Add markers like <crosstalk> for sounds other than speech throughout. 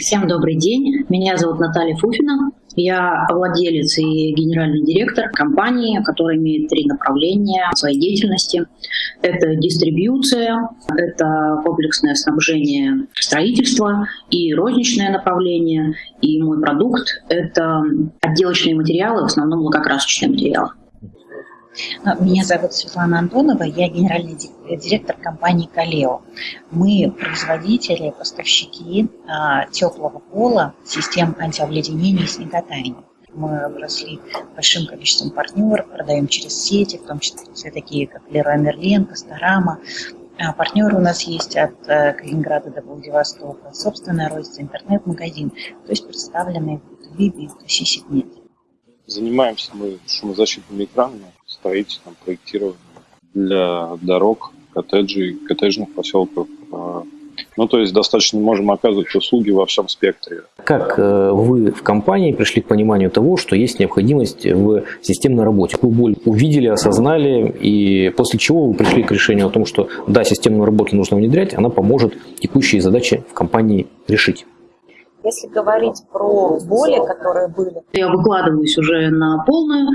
Всем добрый день. Меня зовут Наталья Фуфина. Я владелец и генеральный директор компании, которая имеет три направления своей деятельности. Это дистрибьюция, это комплексное снабжение строительства и розничное направление. И мой продукт — это отделочные материалы, в основном лакокрасочные материалы. Меня зовут Светлана Антонова, я генеральный директор компании «Калео». Мы производители, поставщики а, теплого пола, систем антиобледенения и снеготаяния. Мы выросли большим количеством партнеров, продаем через сети, в том числе такие, как Леруа Мерлен, Косторама. А партнеры у нас есть от э, Калининграда до Владивостока, собственная розница, интернет-магазин, то есть представленные в B2B, B2C сегменте. Занимаемся мы шумозащитными экранами, строительством, проектированием для дорог, коттеджей, коттеджных поселков. А, ну, то есть достаточно можем оказывать услуги во всем спектре. Как э, вы в компании пришли к пониманию того, что есть необходимость в системной работе? Вы боль увидели, осознали, и после чего вы пришли к решению о том, что да, системную работу нужно внедрять, она поможет текущие задачи в компании решить? Если говорить про боли, которые были... Я выкладываюсь уже на полную,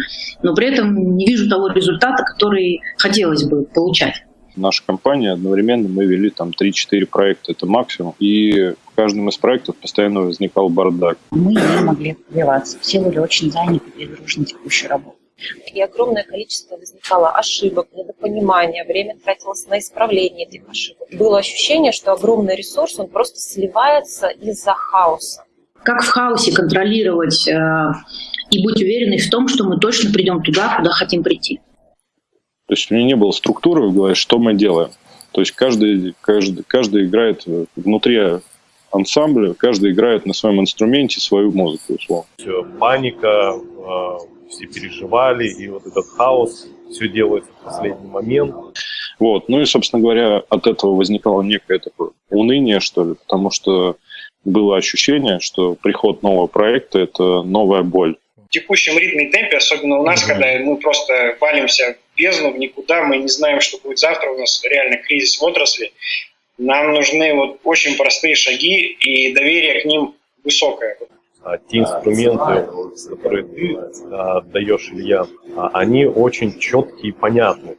но при этом не вижу того результата, который хотелось бы получать. Наша компания одновременно мы вели там 3-4 проекта, это максимум. И в каждом из проектов постоянно возникал бардак. Мы не могли развиваться. Все были очень заняты перегружены текущей работой. И огромное количество возникало ошибок, недопонимания, время тратилось на исправление этих ошибок. Было ощущение, что огромный ресурс, он просто сливается из-за хаоса. Как в хаосе контролировать э, и быть уверенной в том, что мы точно придем туда, куда хотим прийти? То есть у меня не было структуры в голове, что мы делаем. То есть каждый, каждый, каждый играет внутри ансамбля, каждый играет на своем инструменте свою музыку, условно. Все, паника, все переживали, и вот этот хаос, все делается в последний момент. Вот. Ну и, собственно говоря, от этого возникало некое такое уныние, что ли, потому что было ощущение, что приход нового проекта – это новая боль. В текущем ритме и темпе, особенно у нас, mm-hmm. когда мы просто валимся в бездну, в никуда, мы не знаем, что будет завтра, у нас реально кризис в отрасли, нам нужны вот очень простые шаги, и доверие к ним высокое. А те инструменты, которые ты а, даешь, Илья, а, они очень четкие и понятны.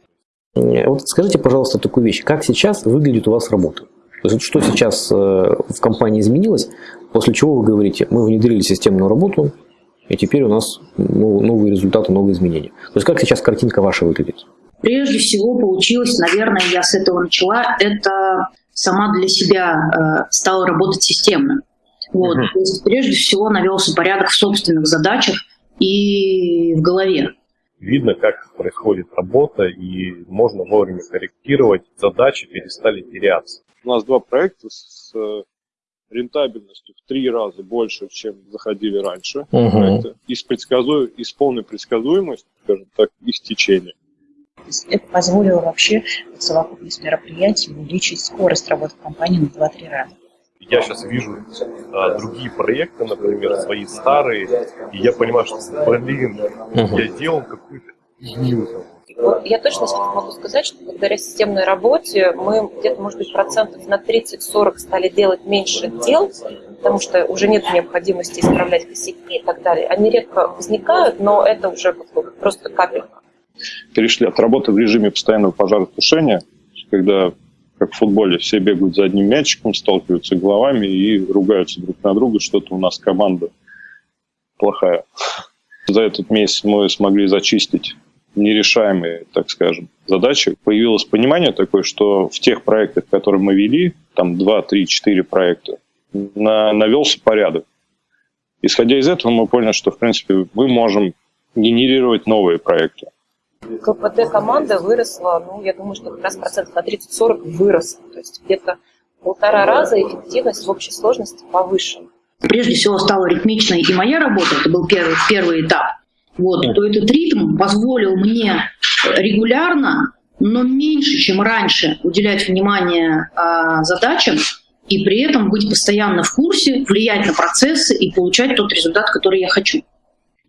Вот скажите, пожалуйста, такую вещь. Как сейчас выглядит у вас работа? То есть что сейчас э, в компании изменилось, после чего вы говорите, мы внедрили системную работу, и теперь у нас новые результаты, новые изменения. То есть как сейчас картинка ваша выглядит? Прежде всего получилось, наверное, я с этого начала, это сама для себя э, стала работать системно. Вот. То есть, прежде всего навелся порядок в собственных задачах и в голове. Видно, как происходит работа, и можно вовремя корректировать, задачи перестали теряться. У нас два проекта с рентабельностью в три раза больше, чем заходили раньше. Угу. Проекты, и, с предсказу... и с полной предсказуемостью, скажем так, их течения. Это позволило вообще в совокупность мероприятий увеличить скорость работы компании на 2-3 раза я сейчас вижу а, другие проекты, например, свои старые, и я понимаю, что, блин, угу. я делал какую-то фигню. Я точно могу сказать, что благодаря системной работе мы где-то, может быть, процентов на 30-40 стали делать меньше дел, потому что уже нет необходимости исправлять косяки и так далее. Они редко возникают, но это уже просто капелька. Перешли от работы в режиме постоянного пожаротушения, когда как в футболе, все бегают за одним мячиком, сталкиваются головами и ругаются друг на друга, что-то у нас команда плохая. За этот месяц мы смогли зачистить нерешаемые, так скажем, задачи. Появилось понимание такое, что в тех проектах, которые мы вели, там 2, 3, 4 проекта, на, навелся порядок. Исходя из этого, мы поняли, что, в принципе, мы можем генерировать новые проекты. КПД команды выросла, ну, я думаю, что как раз процентов на 30-40 выросла. То есть где-то полтора раза эффективность в общей сложности повышена. Прежде всего стала ритмичной и моя работа, это был первый, первый этап. Вот, то этот ритм позволил мне регулярно, но меньше, чем раньше, уделять внимание э, задачам и при этом быть постоянно в курсе, влиять на процессы и получать тот результат, который я хочу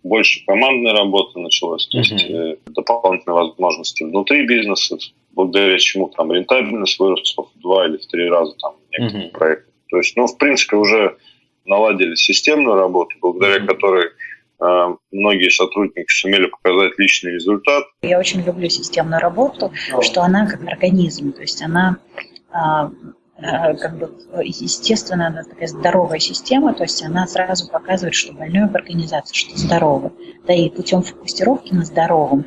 больше командной работы началось, то есть uh-huh. дополнительные возможности внутри бизнеса, благодаря чему там рентабельность выросла в два или в три раза там некоторых uh-huh. проектов. То есть, ну, в принципе, уже наладили системную работу, благодаря которой э, многие сотрудники сумели показать личный результат. Я очень люблю системную работу, что она как организм, то есть она а, как бы естественно она такая здоровая система, то есть она сразу показывает, что больной в организации, что здоровый. Да и путем фокусировки на здоровом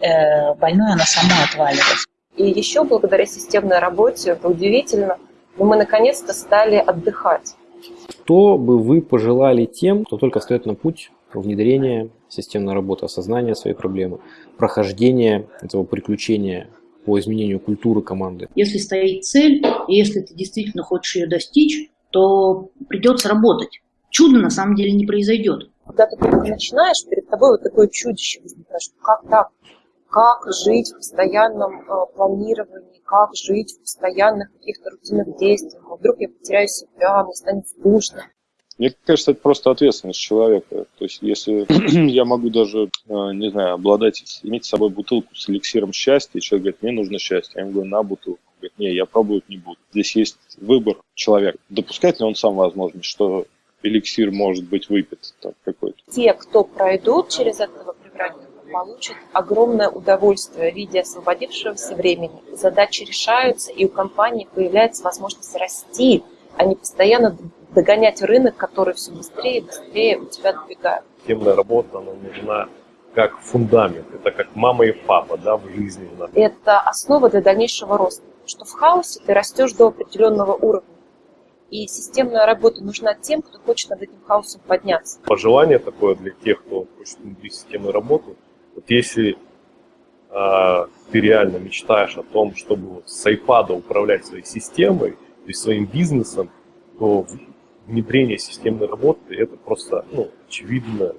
э, больной она сама отваливается. И еще благодаря системной работе, это удивительно, но мы наконец-то стали отдыхать. Что бы вы пожелали тем, кто только встает на путь внедрения системной работы, осознания своей проблемы, прохождения этого приключения по изменению культуры команды? Если стоит цель, и если ты действительно хочешь ее достичь, то придется работать. Чудо на самом деле не произойдет. Когда ты только начинаешь, перед тобой вот такое чудище возникает, что как так? Как жить в постоянном э, планировании, как жить в постоянных каких-то рутинных действиях? Вдруг я потеряю себя, мне станет скучно. Мне кажется, это просто ответственность человека. То есть, если <clears throat> я могу даже, э, не знаю, обладать, иметь с собой бутылку с эликсиром счастья, и человек говорит, мне нужно счастье, я ему говорю, на бутылку. Говорит, не, я пробовать не буду. Здесь есть выбор человека. Допускает ли он сам возможность, что эликсир может быть выпит какой-то? Те, кто пройдут через этого превратника, получат огромное удовольствие в виде освободившегося времени. Задачи решаются, и у компании появляется возможность расти, а не постоянно догонять рынок, который все быстрее и быстрее у тебя добегает. Системная работа, она нужна как фундамент, это как мама и папа да, в жизни. Это основа для дальнейшего роста. Что в хаосе ты растешь до определенного уровня. И системная работа нужна тем, кто хочет над этим хаосом подняться. Пожелание такое для тех, кто хочет внутри системную работу. Вот если э, ты реально мечтаешь о том, чтобы с iPad управлять своей системой, то есть своим бизнесом, то внедрение системной работы, это просто ну, очевидно, то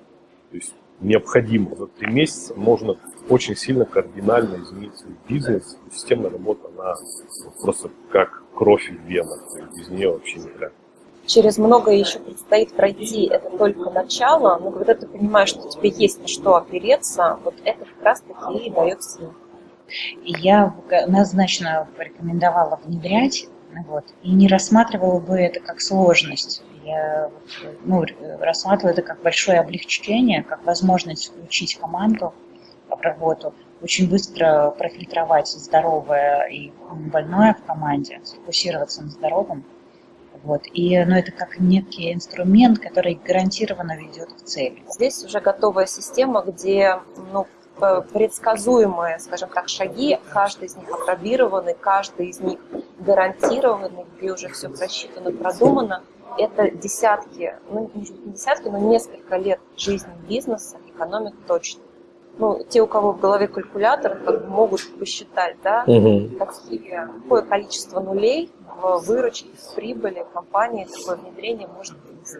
есть необходимо. За три месяца можно очень сильно кардинально изменить свой бизнес. Системная работа, она просто как кровь в венах, без нее вообще никак. Через многое еще предстоит пройти, это только начало, но когда ты понимаешь, что тебе есть на что опереться, вот это как раз таки и дает силу. Я однозначно порекомендовала внедрять вот. И не рассматривала бы это как сложность. Я ну, рассматриваю это как большое облегчение, как возможность включить команду в работу, очень быстро профильтровать здоровое и больное в команде, сфокусироваться на здоровом. Вот. И, ну, это как некий инструмент, который гарантированно ведет к цели. Здесь уже готовая система, где ну, Э, предсказуемые, скажем так, шаги, каждый из них опробированный, каждый из них гарантированный, где уже все просчитано, продумано. Это десятки, ну не десятки, но несколько лет жизни бизнеса экономит точно. Ну, те, у кого в голове калькулятор, как бы могут посчитать, да, угу. какие, какое количество нулей в выручке, в прибыли компании такое внедрение может принести.